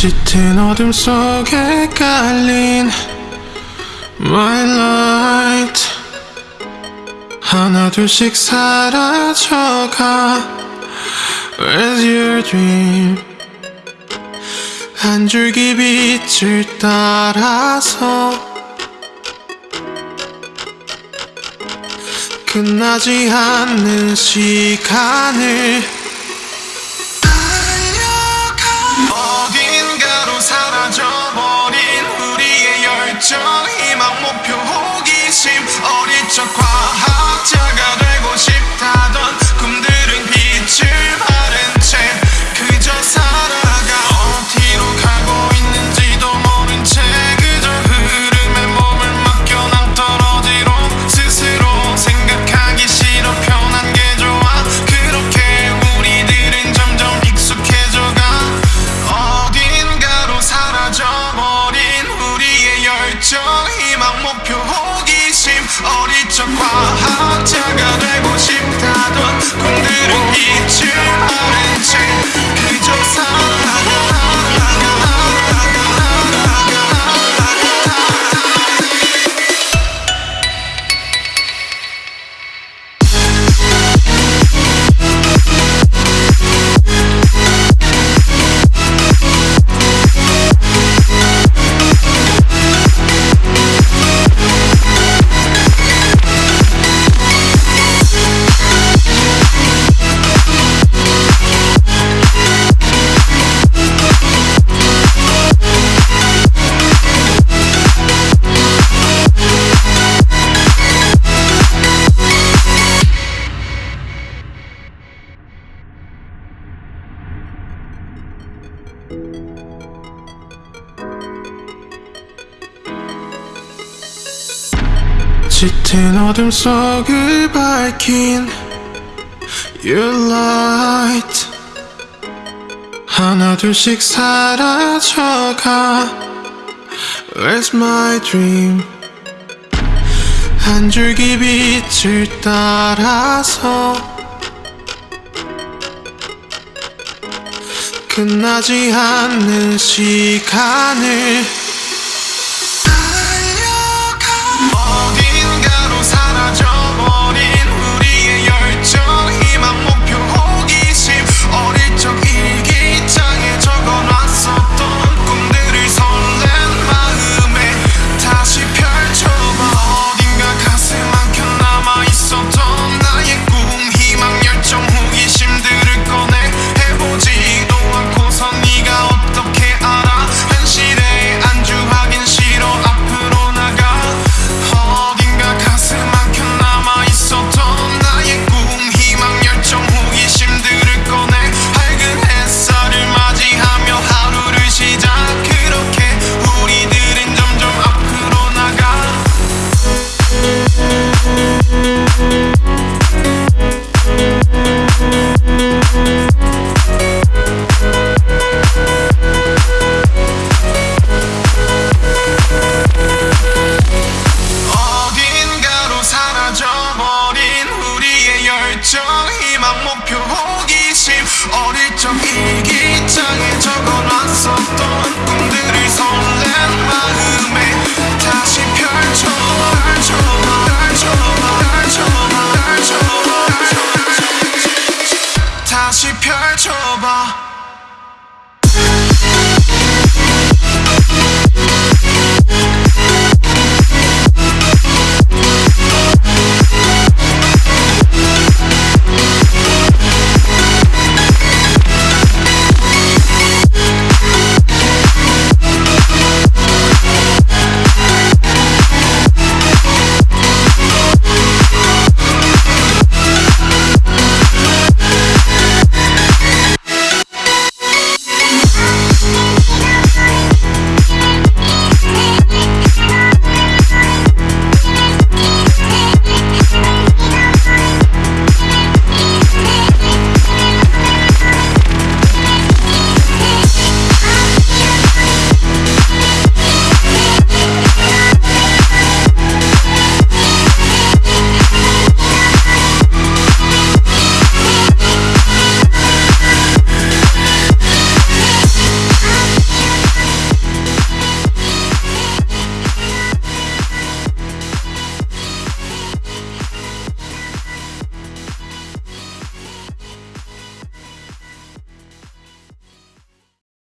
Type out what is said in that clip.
짙은 어둠 속에 깔린 My light. 하나 둘씩 사라져가 Where's your dream. 한 줄기 빛을 따라서 끝나지 않는 시간을 사라져. 열정 희망 목표 호기심 어릴 적 과학자가 되고 싶다던 꿈들은 이제 짙은 어둠 속을 밝힌 Your light. 하나 둘씩 사라져가 Where's my dream. 한 줄기 빛을 따라서 끝나지 않는 시간을